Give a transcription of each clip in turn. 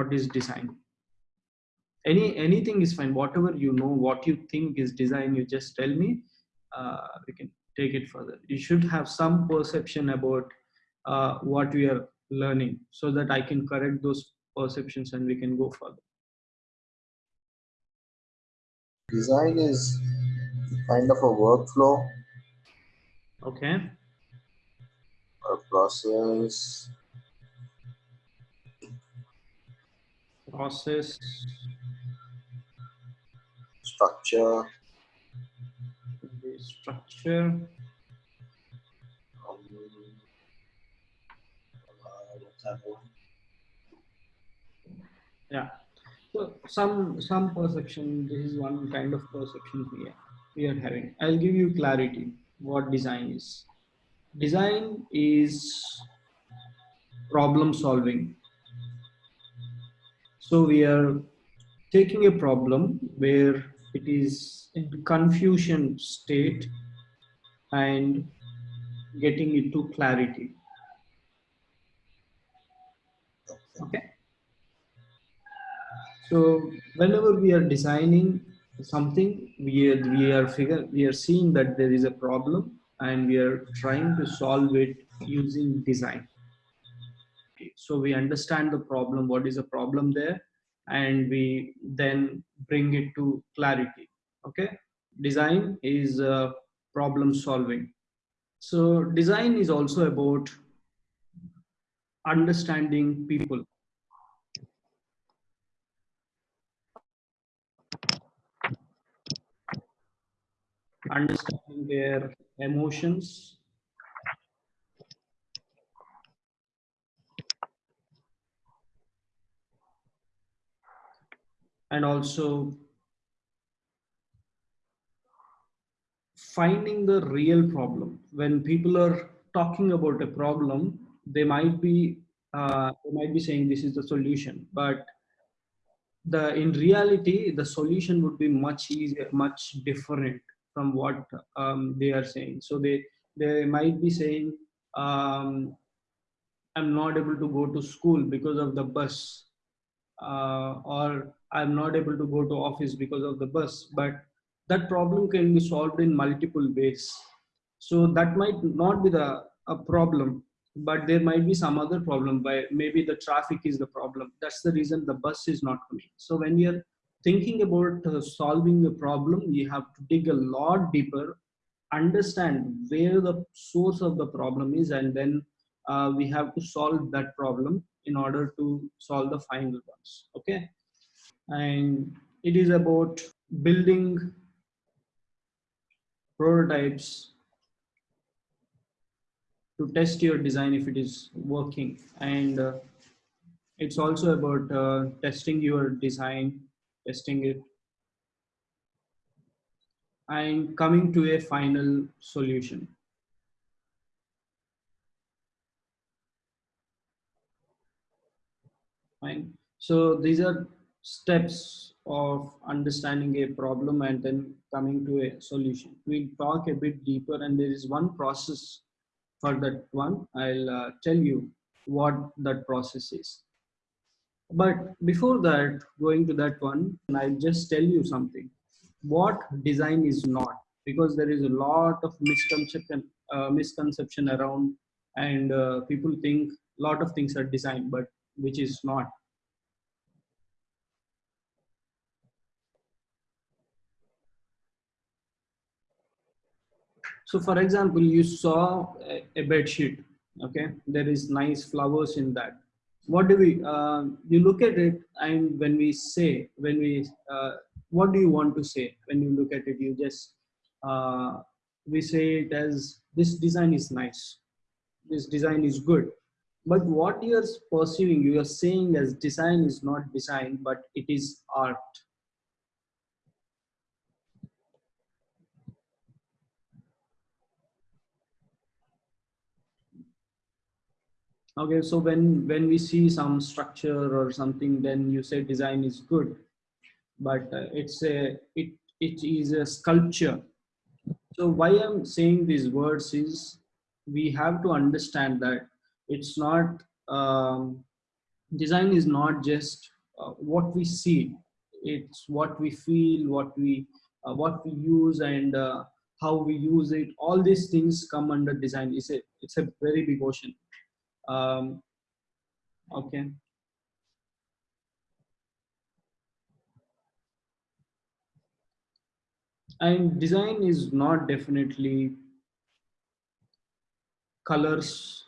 what is design. Any anything is fine. Whatever you know what you think is design you just tell me uh, we can take it further. You should have some perception about uh, what we are learning so that i can correct those perceptions and we can go further. Design is kind of a workflow. Okay. A process process structure. the structure. Um, uh, what's that one? yeah. So some some perception this is one kind of perception we are, we are having. I'll give you clarity what design is. Design is problem solving so we are taking a problem where it is in confusion state and getting it to clarity okay so whenever we are designing something, we are, we are figure we are seeing that there is a problem and we are trying to solve it using design. So we understand the problem, what is the problem there, and we then bring it to clarity. Okay. Design is uh, problem solving. So design is also about understanding people understanding their emotions and also finding the real problem when people are talking about a problem they might be uh, they might be saying this is the solution but the in reality the solution would be much easier much different from what um, they are saying. So they they might be saying, um, "I'm not able to go to school because of the bus," uh, or "I'm not able to go to office because of the bus." But that problem can be solved in multiple ways. So that might not be the a problem, but there might be some other problem. By maybe the traffic is the problem. That's the reason the bus is not coming. So when you're thinking about uh, solving a problem, you have to dig a lot deeper, understand where the source of the problem is, and then uh, we have to solve that problem in order to solve the final ones. Okay. And it is about building prototypes to test your design if it is working. And uh, it's also about uh, testing your design testing it and coming to a final solution. Fine. So these are steps of understanding a problem and then coming to a solution. We'll talk a bit deeper and there is one process for that one. I'll uh, tell you what that process is. But before that, going to that one, I'll just tell you something. What design is not, because there is a lot of misconception, uh, misconception around, and uh, people think a lot of things are designed, but which is not. So for example, you saw a, a bed sheet, okay? There is nice flowers in that. What do we uh, you look at it and when we say when we uh, what do you want to say when you look at it? You just uh, we say it as this design is nice. This design is good. But what you're perceiving you are saying as design is not design but it is art okay so when when we see some structure or something then you say design is good. But uh, it's a it it is a sculpture. So why i'm saying these words is we have to understand that it's not um, design is not just uh, what we see. It's what we feel what we uh, what we use and uh, how we use it. All these things come under design. It's a it's a very big ocean um, okay. And design is not definitely colors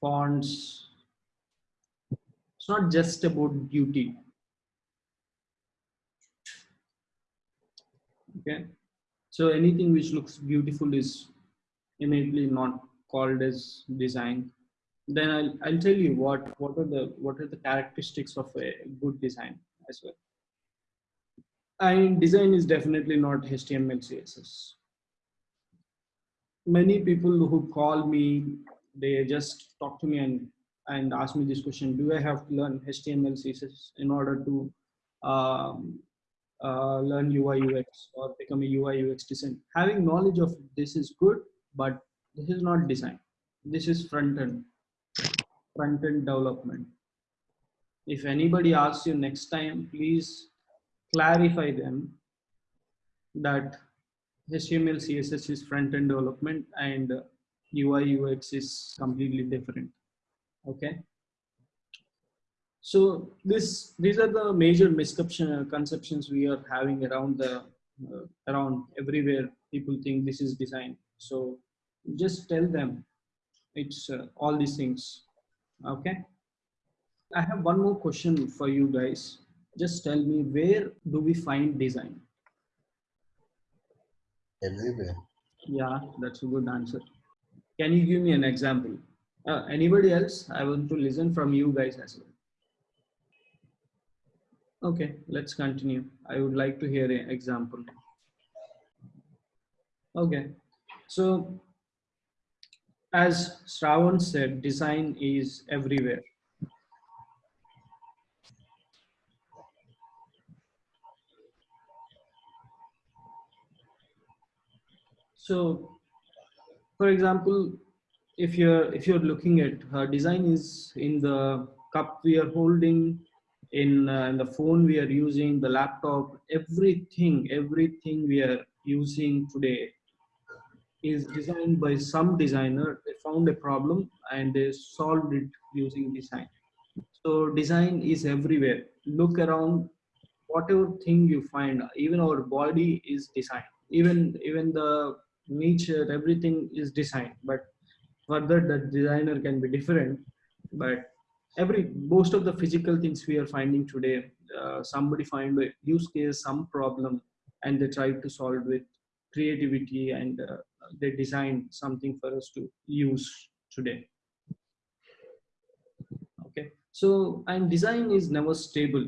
fonts. It's not just about beauty. Okay. So anything which looks beautiful is innately not called as design then I'll, I'll tell you what what are the what are the characteristics of a good design as well and design is definitely not html css many people who call me, they just talk to me and, and ask me this question, do I have to learn HTML, CSS in order to um, uh, learn UI, UX or become a UI, UX design? Having knowledge of this is good, but this is not design. This is front-end, front-end development. If anybody asks you next time, please clarify them that HTML, CSS is front-end development and UI, UX is completely different. Okay. So this, these are the major misconceptions conceptions we are having around the, uh, around everywhere. People think this is design. So just tell them it's uh, all these things. Okay. I have one more question for you guys. Just tell me where do we find design? Everywhere. Yeah, that's a good answer. Can you give me an example? Uh, anybody else? I want to listen from you guys as well. Okay, let's continue. I would like to hear an example. Okay, so as Shravan said, design is everywhere. So, for example, if you're if you're looking at her design is in the cup we are holding, in, uh, in the phone we are using, the laptop, everything, everything we are using today is designed by some designer. They found a problem and they solved it using design. So design is everywhere. Look around, whatever thing you find, even our body is designed. Even even the nature everything is designed but further the designer can be different but every most of the physical things we are finding today uh, somebody find a use case some problem and they try to solve with creativity and uh, they design something for us to use today. Okay. So and design is never stable.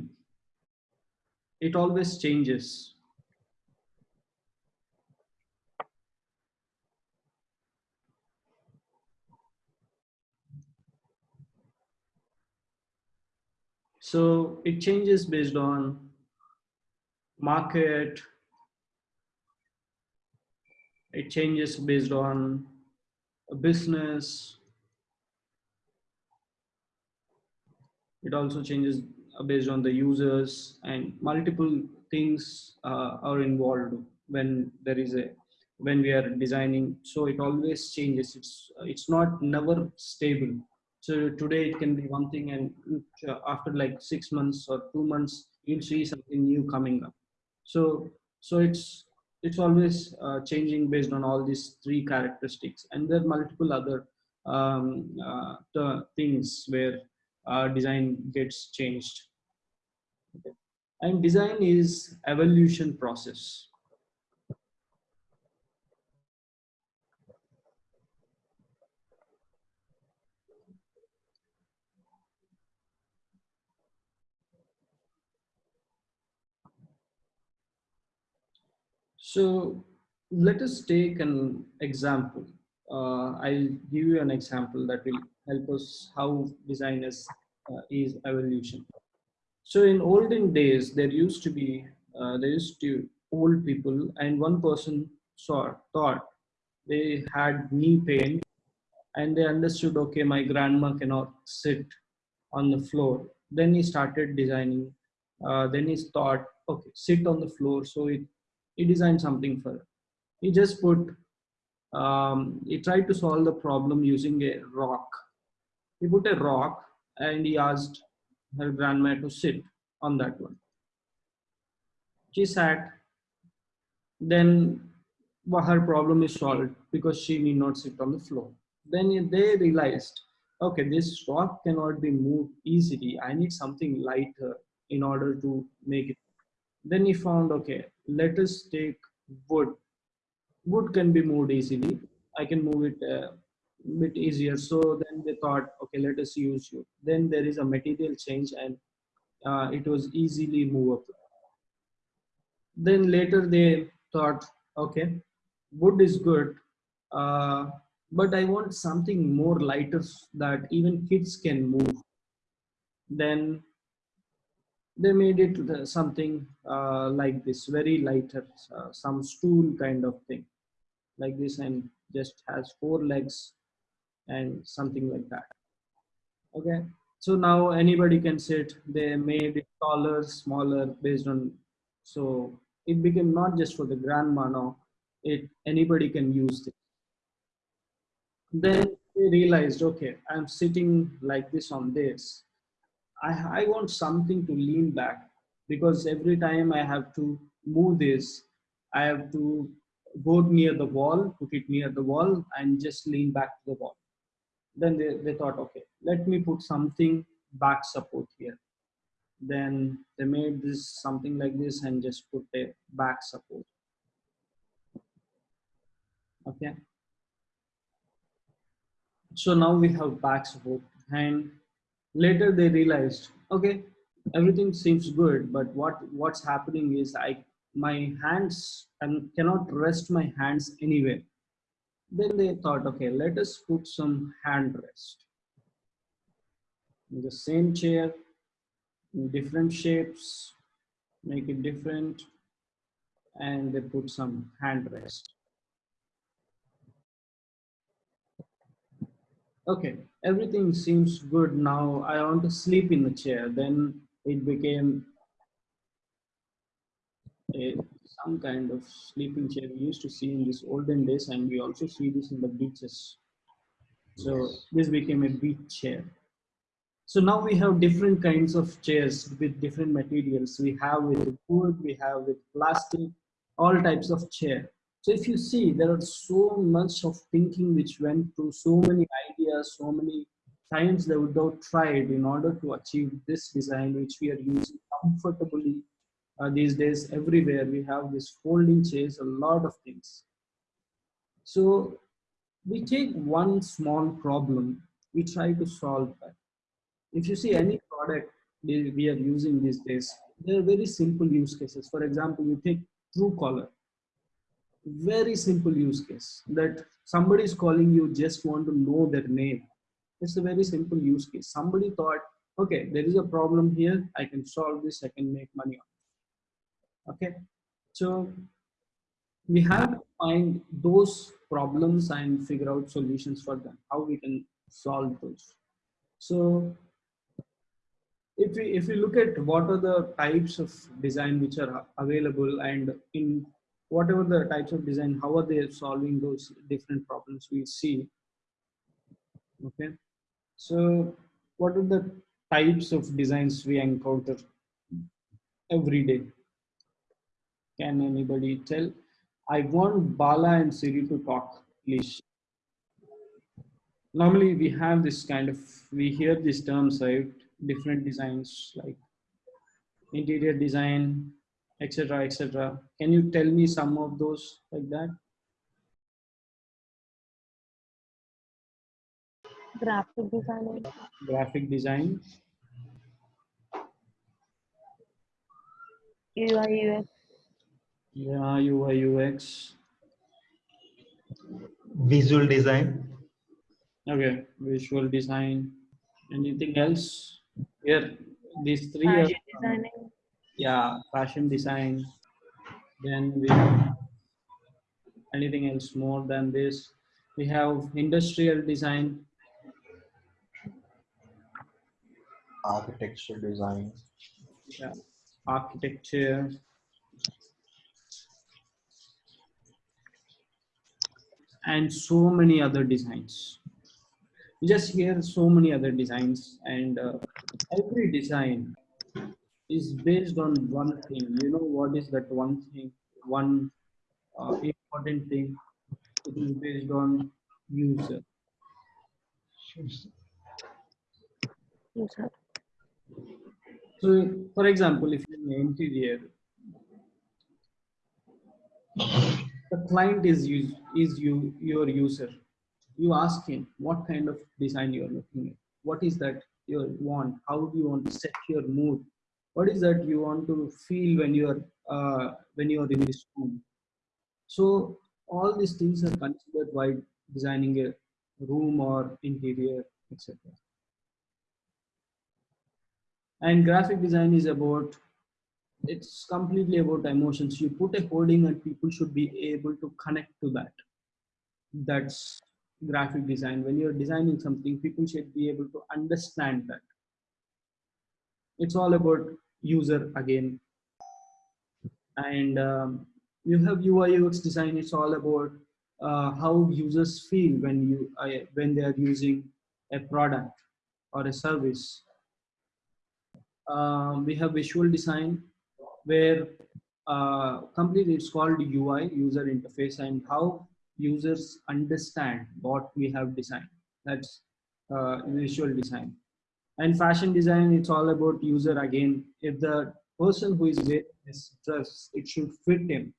It always changes. So it changes based on market. It changes based on a business. It also changes uh, based on the users and multiple things uh, are involved when there is a when we are designing so it always changes it's uh, it's not never stable so today it can be one thing and uh, after like six months or two months, you'll see something new coming up. So, so it's, it's always uh, changing based on all these three characteristics. And there are multiple other um, uh, things where uh, design gets changed. Okay. And design is evolution process. So let us take an example. Uh, I'll give you an example that will help us how design is, uh, is evolution. So in olden days, there used to be, uh, there used to old people and one person saw, thought they had knee pain and they understood okay my grandma cannot sit on the floor then he started designing uh, then he thought okay sit on the floor so it he designed something for her. He just put um, he tried to solve the problem using a rock. He put a rock and he asked her grandma to sit on that one. She sat. Then her problem is solved because she need not sit on the floor. Then they realized okay this rock cannot be moved easily. I need something lighter in order to make it. Then he found okay let us take wood. Wood can be moved easily. I can move it a uh, bit easier. So then they thought okay let us use you then there is a material change and uh, it was easily movable. Then later they thought okay wood is good uh, but I want something more lighter that even kids can move. Then they made it something uh, like this, very lighter, uh, some stool kind of thing, like this, and just has four legs and something like that. Okay, so now anybody can sit. They made it taller, smaller, based on. So it became not just for the grandma now. It anybody can use it then they realized okay i'm sitting like this on this I, I want something to lean back because every time i have to move this i have to go near the wall put it near the wall and just lean back to the wall. Then they, they thought okay let me put something back support here. Then they made this something like this and just put a back support. Okay. So now we have back support and later they realized okay everything seems good but what what's happening is i my hands and cannot rest my hands anywhere. Then they thought okay let us put some hand rest. In the same chair different shapes make it different and they put some hand rest okay, everything seems good now. I want to sleep in the chair. Then it became a, some kind of sleeping chair we used to see in these olden days, and we also see this in the beaches. So this became a beach chair. So now we have different kinds of chairs with different materials. We have with wood, we have with plastic, all types of chair. So if you see, there are so much of thinking which went through so many ideas, so many times they would have tried in order to achieve this design, which we are using comfortably uh, these days everywhere. We have this folding chairs, a lot of things. So we take one small problem, we try to solve that. If you see any product we are using these days, they are very simple use cases. For example, you take Truecaller very simple use case that somebody is calling you just want to know their name. It's a very simple use case. Somebody thought okay there is a problem here. I can solve this. I can make money on okay? So we have to find those problems and figure out solutions for them. How we can solve those. So if we if we look at what are the types of design which are available and in whatever the types of design, how are they solving those different problems we see? Okay, so what are the types of designs we encounter every day? Can anybody tell? I want Bala and Siri to talk, please. Normally we have this kind of, we hear these terms, right? Different designs like interior design, etc etc can you tell me some of those like that? Graphic design. Graphic design. UI UX yeah UI UX visual design. Okay visual design. Anything else? Here these three are, designing yeah fashion design then we have anything else more than this? We have industrial design, architecture design, yeah, architecture, and so many other designs. You just hear so many other designs, and uh, every design is based on one thing. You know what is that one thing? One uh, important thing. It is based on user. User. So, for example, if you're in the interior, the client is use, is you your user. You ask him what kind of design you are looking at. What is that you want? How do you want to set your mood? What is that you want to feel when you are uh, when you are in this room? So all these things are considered while designing a room or interior, etc. And graphic design is about it's completely about emotions. You put a holding and people should be able to connect to that. That's graphic design. When you're designing something, people should be able to understand that. It's all about user again. And um, you have UI UX design. It's all about uh, how users feel when you uh, when they are using a product or a service. Um, we have visual design where uh, completely it's called UI, user interface, and how users understand what we have designed. That's uh, visual design. And fashion design, it's all about user again. If the person who is wearing this dress, it should fit him.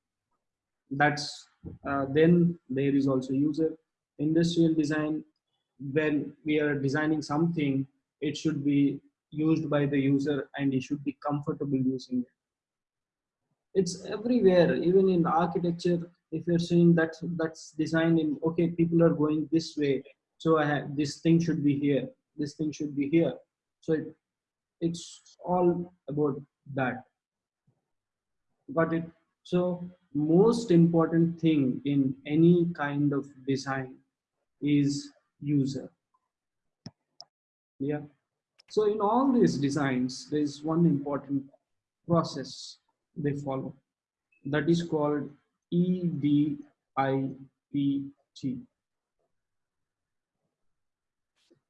That's uh, then there is also user. Industrial design, when we are designing something, it should be used by the user and he should be comfortable using it it's everywhere even in architecture if you're saying that that's designed in okay people are going this way so i have this thing should be here this thing should be here so it, it's all about that got it so most important thing in any kind of design is user yeah so in all these designs there is one important process they follow. That is called EDIPT.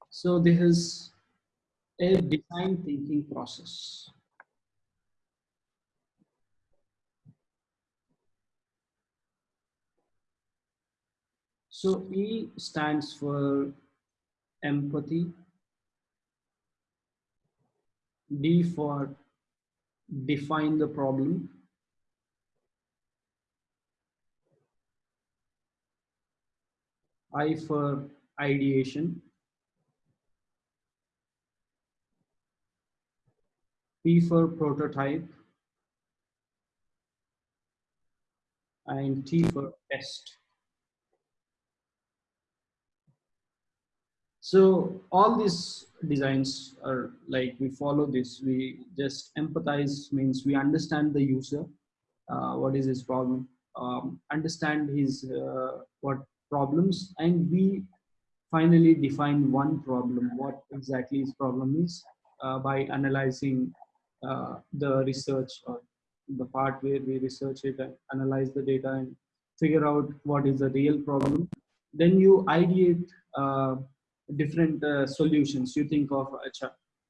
So this is a design thinking process. So E stands for empathy, D for define the problem. I for ideation. P for prototype. And T for test. So all these designs are like we follow this. We just empathize means we understand the user, uh, what is his problem, um, understand his uh, what problems, and we finally define one problem, what exactly his problem is uh, by analyzing uh, the research or the part where we research it and analyze the data and figure out what is the real problem. Then you ideate uh, different uh, solutions. You think of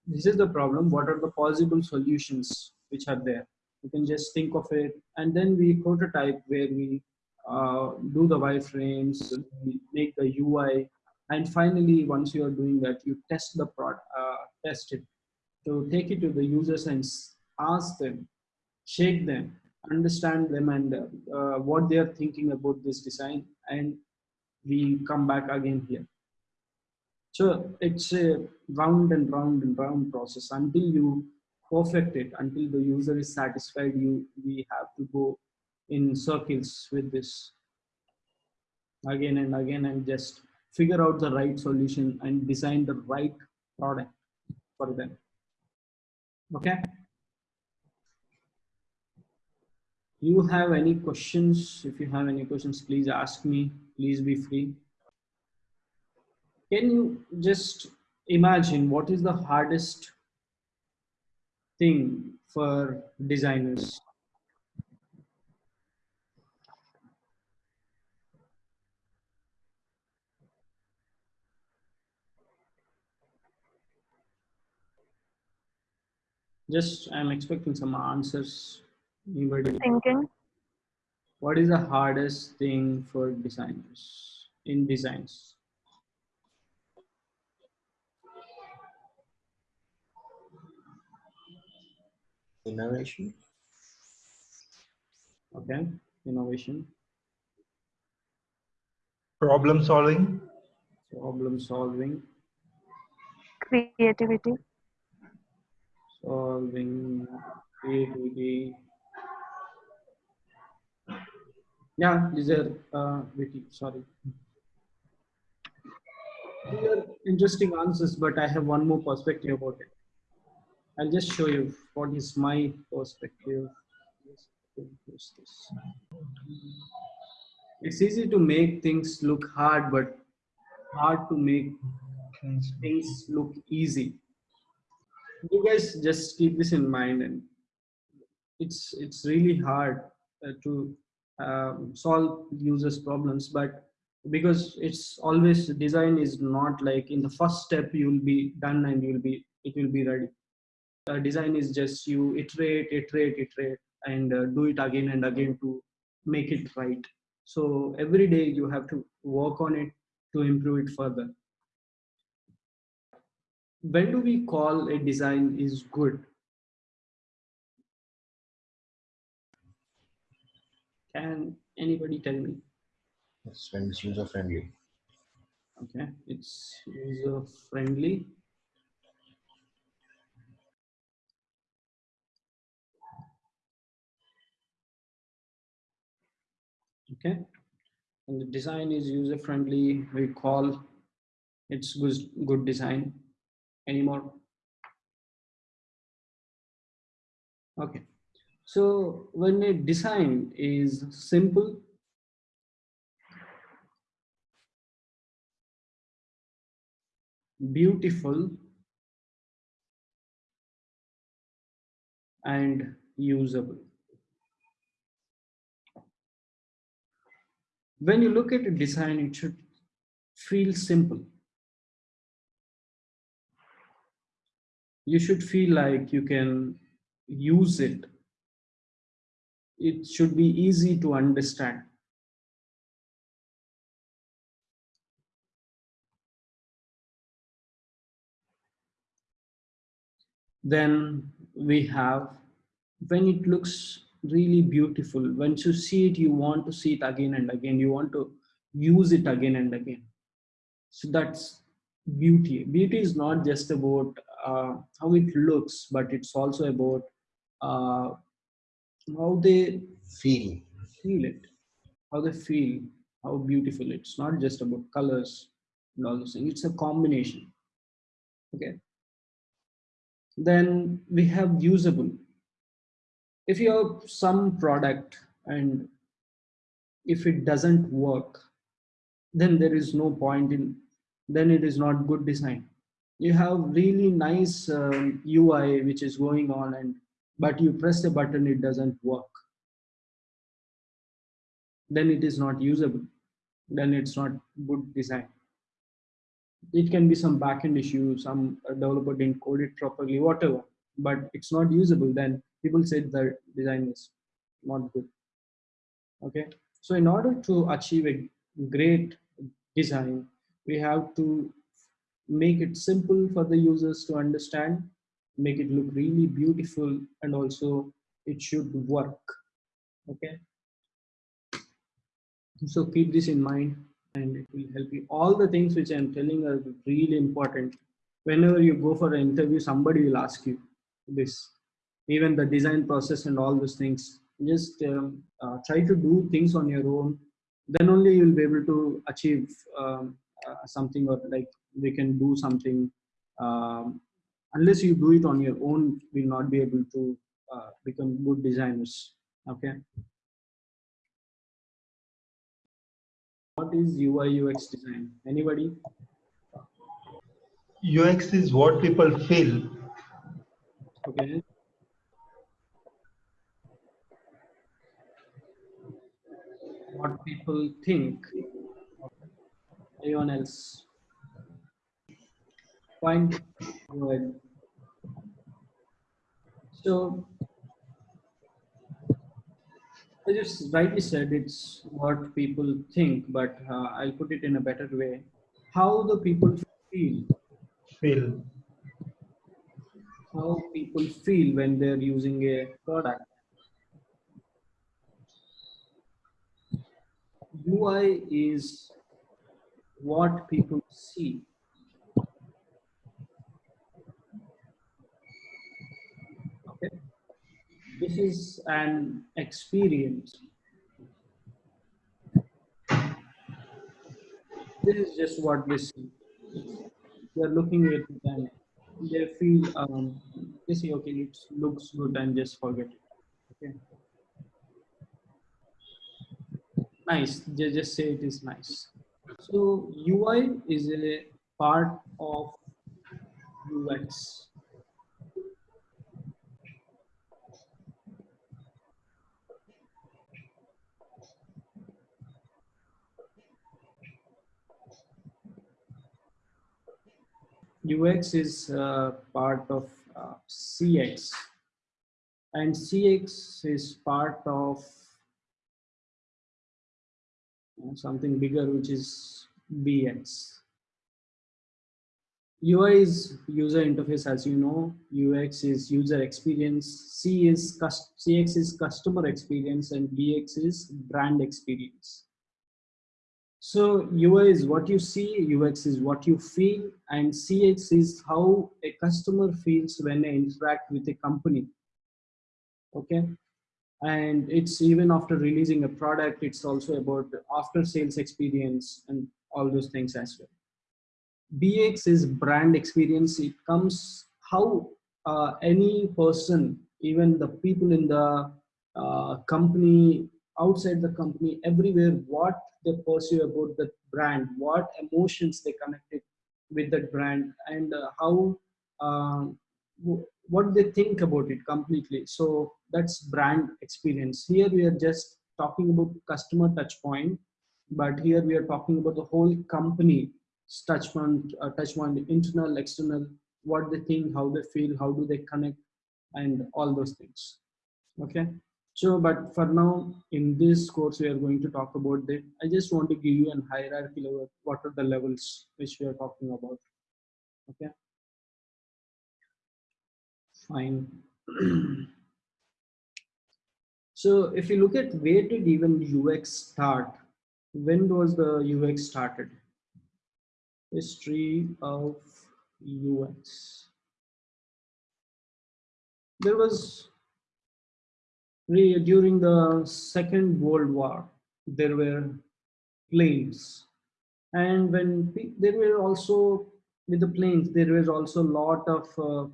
this is the problem. What are the possible solutions which are there? You can just think of it. And then we prototype where we uh, do the wireframes make the ui and finally once you are doing that you test the product uh, test it to take it to the users and ask them shake them understand them and uh, what they are thinking about this design and we come back again here so it's a round and round and round process until you perfect it, until the user is satisfied, you we have to go in circles with this again and again and just figure out the right solution and design the right product for them. Okay. You have any questions? If you have any questions, please ask me. Please be free. can you just imagine what is the hardest thing for designers just i'm expecting some answers anybody Thinking. what is the hardest thing for designers in designs Innovation. okay innovation Problem solving. problem solving Creativity. Solving creativity yeah these are uh, witty sorry. These are interesting answers but i have one more perspective about it. I'll just show you what is my perspective. It's easy to make things look hard but hard to make things look easy you guys just keep this in mind and it's it's really hard uh, to um, solve users problems but because it's always design is not like in the first step you will be done and you will be it will be ready. Uh, design is just you iterate iterate iterate and uh, do it again and again to make it right. So every day you have to work on it to improve it further when do we call a design is good? Can anybody tell me? It's when it's user friendly. okay it's user friendly okay and the design is user friendly we call it's good good design anymore. Okay. So when a design is simple beautiful and usable. When you look at a design it should feel simple you should feel like you can use it. It should be easy to understand. Then we have when it looks really beautiful once you see it you want to see it again and again. You want to use it again and again. So that's beauty. Beauty is not just about uh, how it looks but it's also about uh, how they Feel. feel it. How they feel how beautiful. It's not just about colors and all those things. It's a combination. Okay. Then we have usable. If you have some product and if it doesn't work then there is no point in then it is not good design. You have really nice um, ui which is going on and but you press a button it doesn't work. Then it is not usable. Then it's not good design. It can be some backend issue some uh, developer didn't code it properly whatever but it's not usable then people said the design is not good. Okay? So in order to achieve a great design we have to make it simple for the users to understand make it look really beautiful and also it should work okay? So keep this in mind and it will help you. All the things which i'm telling are really important. Whenever you go for an interview somebody will ask you this. Even the design process and all those things just um, uh, try to do things on your own. Then only you'll be able to achieve um, something or like we can do something um, unless you do it on your own will not be able to uh, become good designers okay what is ui ux design anybody UX is what people feel. Okay. What people think. Anyone else? Fine. Go ahead. So, I just rightly said it's what people think, but uh, I'll put it in a better way. How the people feel Feel. how people feel when they're using a product. UI is what people see. Okay. This is an experience. This is just what they see. They're looking at it and they feel um, they say okay it looks good and just forget it okay nice they just say it is nice so ui is a part of ux UX is uh, part of uh, CX, and CX is part of something bigger, which is BX. UI is user interface, as you know. UX is user experience. C is CX is customer experience, and BX is brand experience. So UI is what you see, UX is what you feel, and CX is how a customer feels when they interact with a company. Okay. And it's even after releasing a product, it's also about after sales experience and all those things as well. BX is brand experience. It comes how uh, any person, even the people in the uh, company, outside the company, everywhere, what they perceive about the brand, what emotions they connected with that brand, and uh, how um, what they think about it completely. So that's brand experience. Here we are just talking about customer touch point, but here we are talking about the whole company touch point, uh, touch point, internal, external, what they think, how they feel, how do they connect, and all those things. Okay. So, but for now, in this course, we are going to talk about that. I just want to give you an hierarchy level. What are the levels which we are talking about? Okay. Fine. so, if you look at where did even UX start? When was the UX started? History of UX. There was during the Second World War, there were planes, and when there were also with the planes, there was also a lot of uh,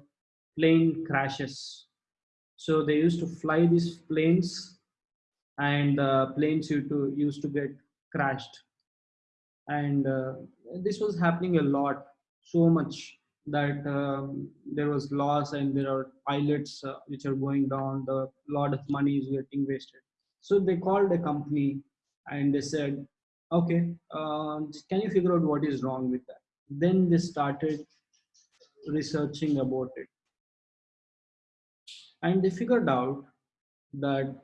plane crashes. So they used to fly these planes, and uh, planes used to used to get crashed, and uh, this was happening a lot, so much that um, there was loss and there are pilots uh, which are going down. The lot of money is getting wasted. So they called a company and they said okay uh, can you figure out what is wrong with that? Then they started researching about it and they figured out that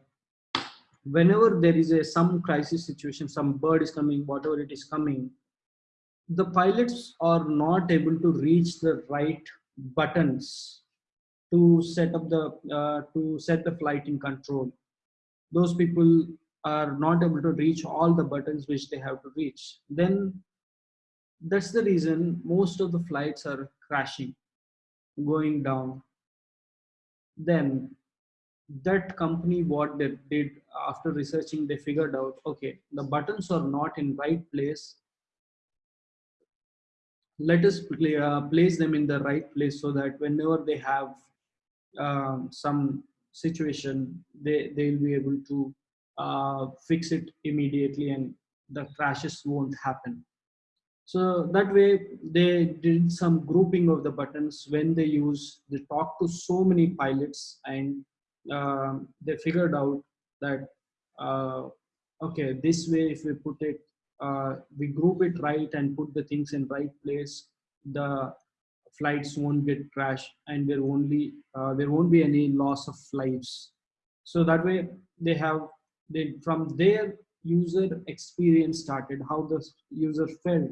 whenever there is a some crisis situation some bird is coming whatever it is coming the pilots are not able to reach the right buttons to set up the uh, to set the flight in control. Those people are not able to reach all the buttons which they have to reach. Then that's the reason most of the flights are crashing going down then that company what they did after researching they figured out okay the buttons are not in right place. Let us uh, place them in the right place so that whenever they have um, some situation they they'll be able to uh, fix it immediately and the crashes won't happen So that way they did some grouping of the buttons when they use, they talked to so many pilots and um, they figured out that, uh, okay, this way if we put it, uh, we group it right and put the things in right place, the flights won't get crashed and there only uh, there won't be any loss of lives. So that way they have they from their user experience started, how the user felt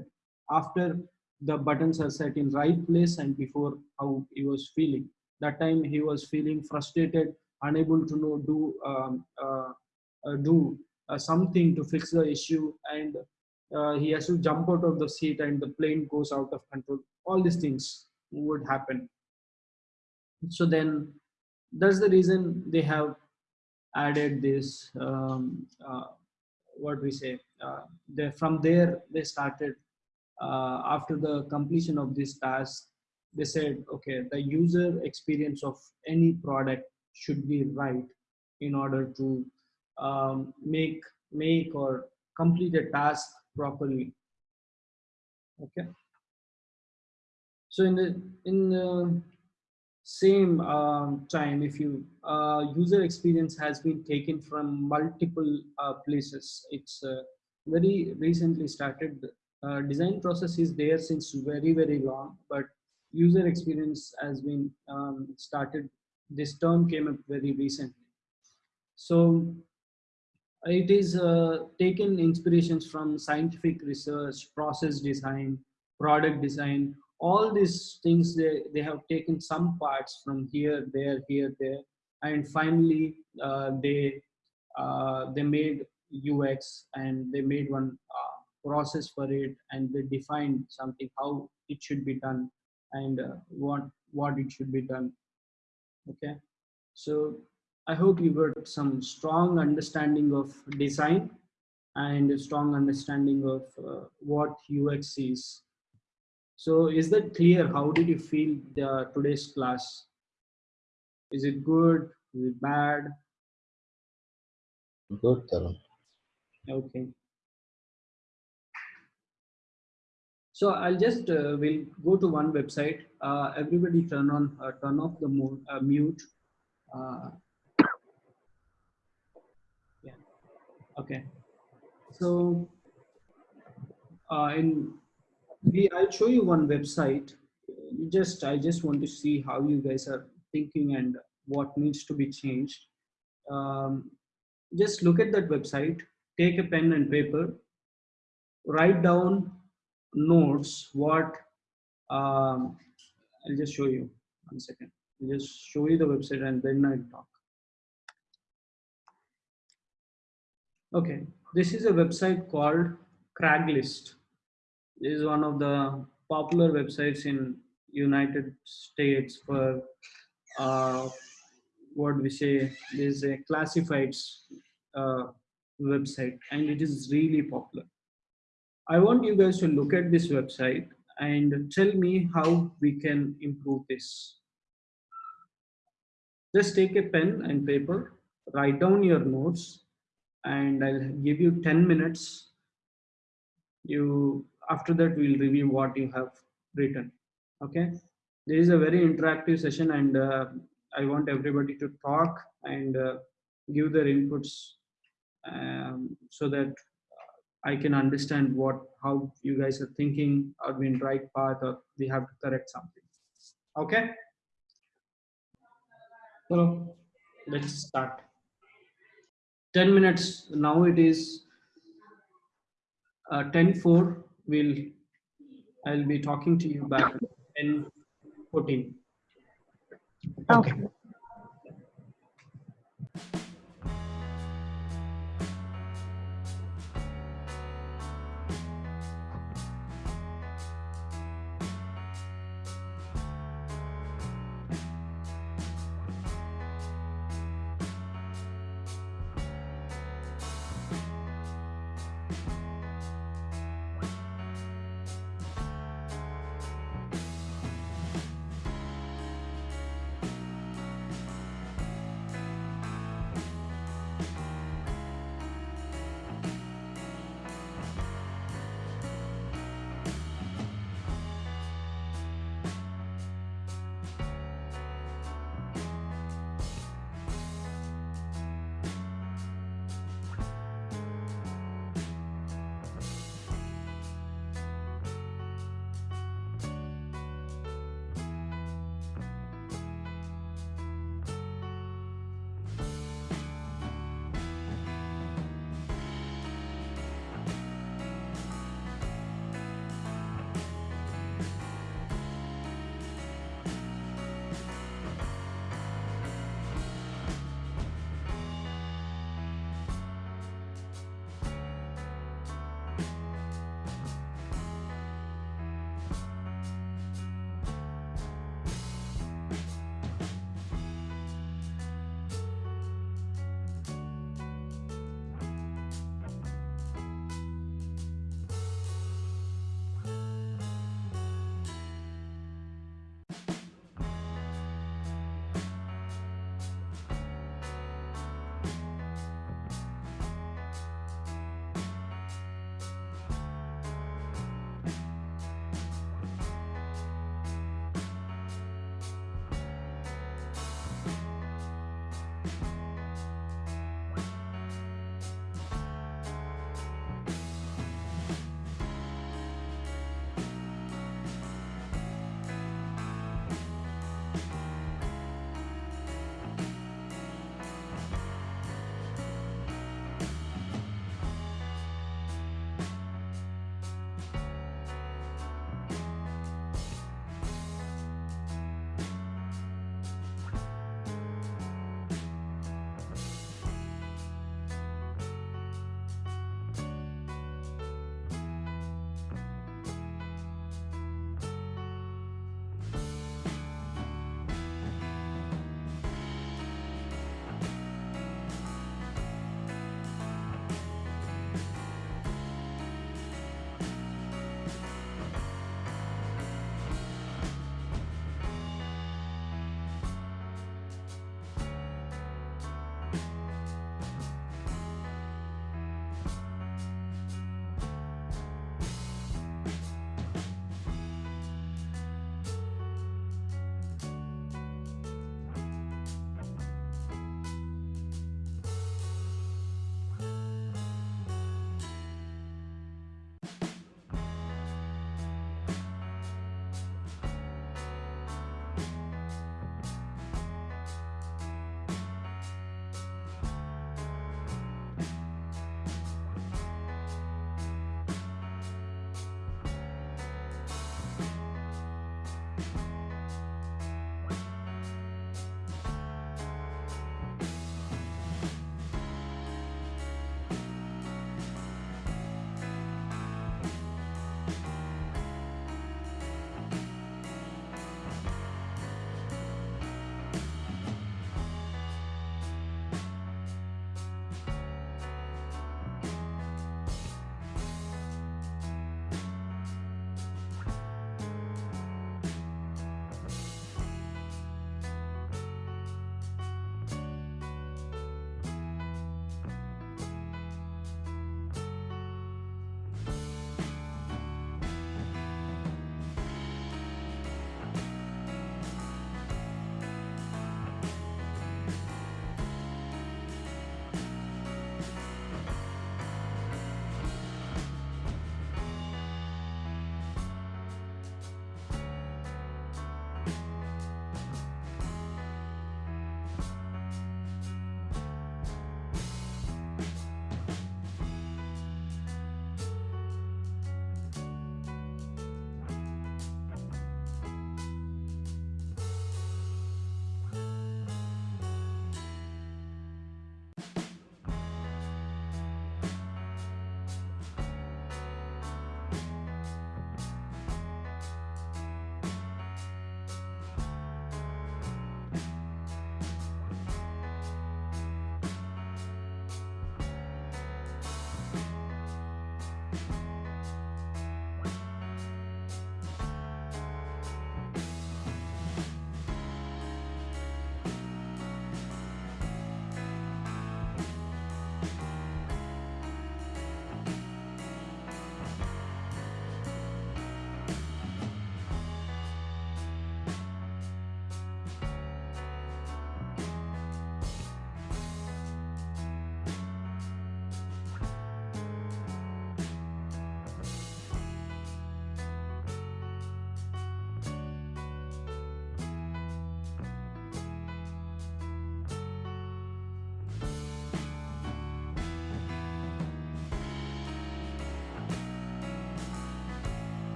after the buttons are set in right place and before how he was feeling. That time he was feeling frustrated, unable to know do um, uh, uh, do uh, something to fix the issue, and uh, he has to jump out of the seat and the plane goes out of control. All these things would happen. So then, that's the reason they have added this. Um, uh, what we say? Uh, they, from there they started uh, after the completion of this task, they said, okay, the user experience of any product should be right in order to um, make make or complete a task properly. Okay. So in the in the same um, time, if you uh, user experience has been taken from multiple uh, places, it's uh, very recently started uh, design process is there since very very long but user experience has been um, started this term came up very recently. So it is uh, taken inspirations from scientific research process design product design all these things they, they have taken some parts from here there here there and finally uh, they uh, they made ux and they made one uh, process for it and they define something how it should be done and uh, what what it should be done. Okay? So i hope you got some strong understanding of design and a strong understanding of uh, what ux is. So is that clear? How did you feel the today's class? Is it good? Is it bad? Good, Tarun. okay So I'll just uh, will go to one website. Uh, everybody turn on uh, turn off the mute. Uh, mute. Uh, yeah. Okay. So uh, in we I'll show you one website. You just I just want to see how you guys are thinking and what needs to be changed. Um, just look at that website. Take a pen and paper. Write down notes what um, I'll just show you one second. I'll just show you the website and then I'll talk. Okay, this is a website called Craigslist. This is one of the popular websites in United States for uh, what we say is a classifieds uh, website and it is really popular I want you guys to look at this website and tell me how we can improve this. Just take a pen and paper, write down your notes, and I'll give you 10 minutes. You After that, we'll review what you have written. Okay. This is a very interactive session and uh, I want everybody to talk and uh, give their inputs um, so that I can understand what how you guys are thinking are we in right path or we have to correct something. Okay. So let's start. 10 minutes now it is uh, 10 4 will I'll be talking to you back 10 14. Okay.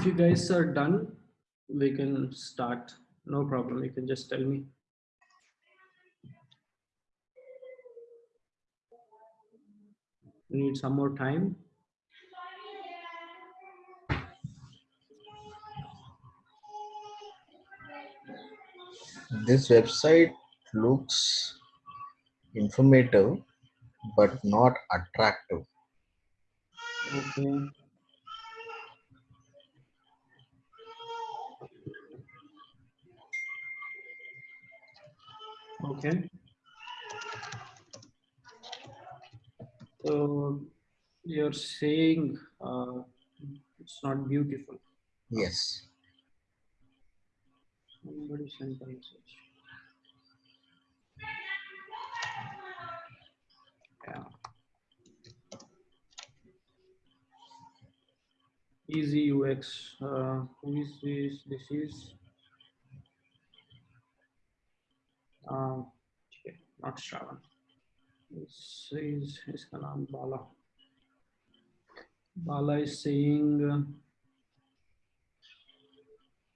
If you guys are done, we can start. No problem. You can just tell me. Need some more time. This website looks informative, but not attractive. Okay. Okay. So you're saying uh, it's not beautiful. Yes. Somebody sent a message. Yeah. Easy UX. Uh, who is this? This is. Uh, okay, not Shravan. This is his name Bala. Bala is saying. Uh,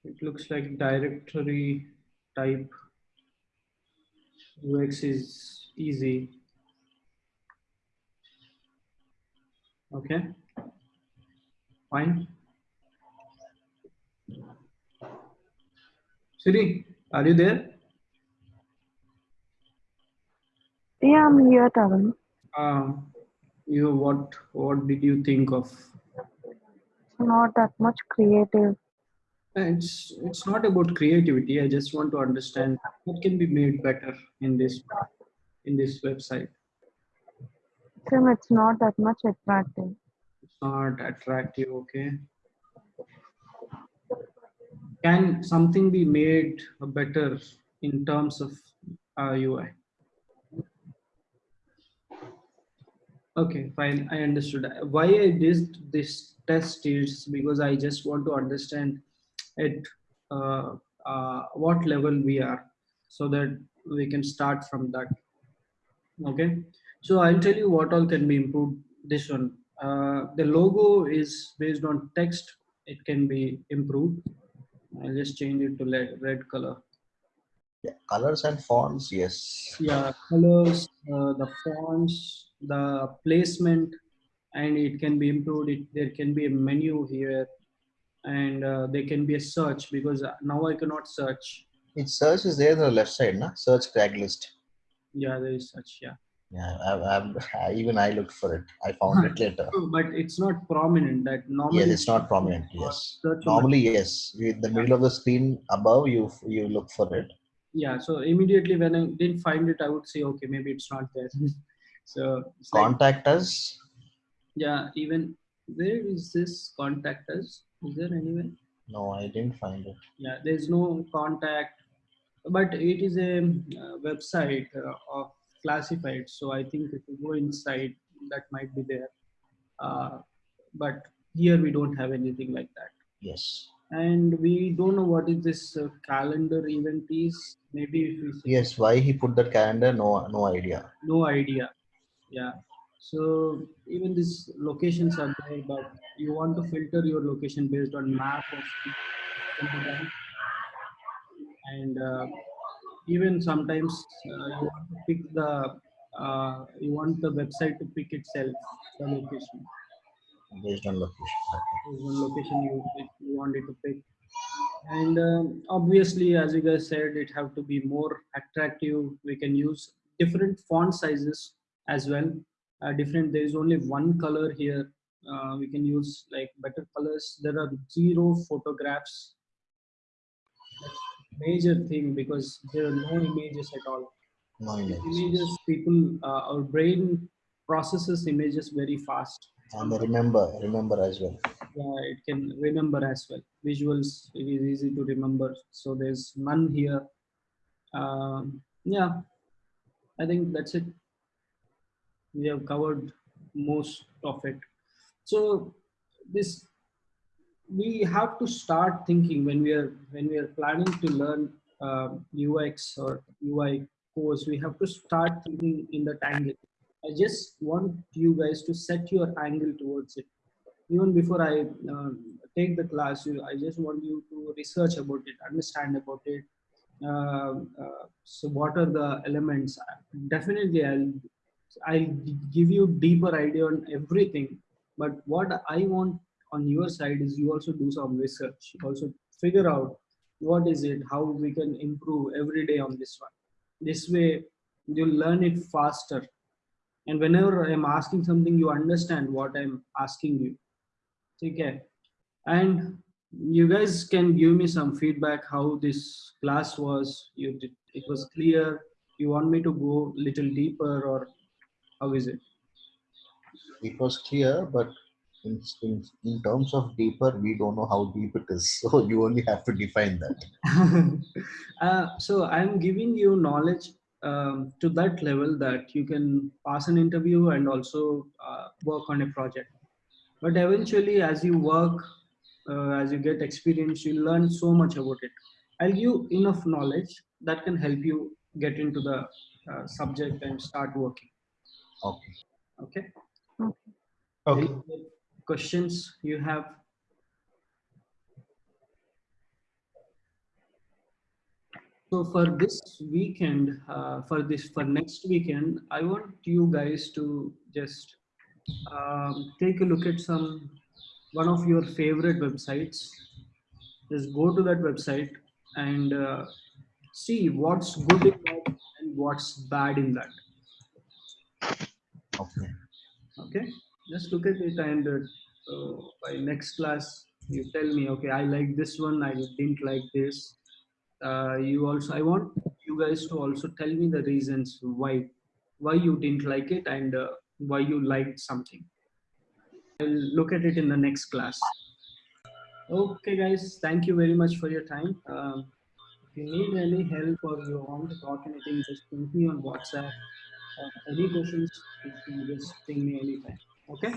it looks like directory type UX is easy. Okay, fine. Siri, are you there? Yeah, I'm here, Tarun. Um, you what what did you think of? Not that much creative. It's it's not about creativity. I just want to understand what can be made better in this in this website. Tim, it's not that much attractive. It's not attractive. Okay. Can something be made better in terms of uh, UI? Okay, fine. I understood. Why I did this test is because I just want to understand at uh, uh, what level we are so that we can start from that. Okay, so I'll tell you what all can be improved. This one, uh, the logo is based on text. It can be improved. I'll just change it to red, red color. Yeah. Colors and fonts, yes. Yeah, colors, uh, the fonts, the placement, and it can be improved. It, there can be a menu here and uh, there can be a search because now I cannot search. it search is there on the left side, na? Search Craigslist. Yeah, there is such. Yeah, Yeah, I've, I, even I looked for it. I found it later. but it's not prominent. That normally. Yes, it's not prominent. Yes. Normally, yes. In the middle of the screen above, you you look for it. Yeah, so immediately when I didn't find it, I would say, okay, maybe it's not there. so it's like, Contact us. yeah, even where is this contact us? Is there anywhere? No, I didn't find it. Yeah, there's no contact, but it is a uh, website uh, of classified. So I think if you go inside, that might be there. Uh, but here we don't have anything like that. Yes. And we don't know what is this uh, calendar event is. Maybe if we Yes. Why he put that calendar? No, no idea. no idea. Yeah. So even these locations are there, but you want to filter your location based on map of and uh, even sometimes uh, you want to pick the uh, you want the website to pick itself the location Based on location. Is one location you, you want it to pick and um, obviously as you guys said it have to be more attractive we can use different font sizes as well. Uh, different there is only one color here. Uh, we can use like better colors. There are zero photographs. That's major thing because there are no images at all. No images. images people uh, our brain processes images very fast. And remember, remember as well. yeah it can remember as well. Visuals it is easy to remember. So there's none here. Um, yeah. I think that's it we have covered most of it so this we have to start thinking when we are when we are planning to learn uh, ux or ui course we have to start thinking in that angle i just want you guys to set your angle towards it even before I uh, take the class, you, I just want you to research about it, understand about it. Uh, uh, so what are the elements? Definitely, I'll I'll give you deeper idea on everything. But what I want on your side is you also do some research. Also figure out what is it, how we can improve every day on this one. This way, you'll learn it faster. And whenever I'm asking something, you understand what I'm asking you. Okay. And you guys can give me some feedback how this class was. You did, it was clear. You want me to go little deeper or how is it? It was clear, but in, in, in terms of deeper, we don't know how deep it is. So you only have to define that. uh, so I'm giving you knowledge um, to that level that you can pass an interview and also uh, work on a project. But eventually, as you work, uh, as you get experience, you learn so much about it. I'll give you enough knowledge that can help you get into the uh, subject and start working. Okay. Okay. Okay. Any questions you have? So for this weekend, uh, for this for next weekend, I want you guys to just um, take a look at some one of your favorite websites. Just go to that website and uh, see what's good in that and what's bad in that. Okay. okay. Just look at it and uh, by next class you tell me okay i like this one i didn't like this. Uh, you also i want you guys to also tell me the reasons why why you didn't like it and uh, why you liked something. I'll look at it in the next class. Okay guys thank you very much for your time. Um, if you need any help or you want to talk anything just ping me on whatsapp. uh, any questions, you can just ping me anytime. Okay?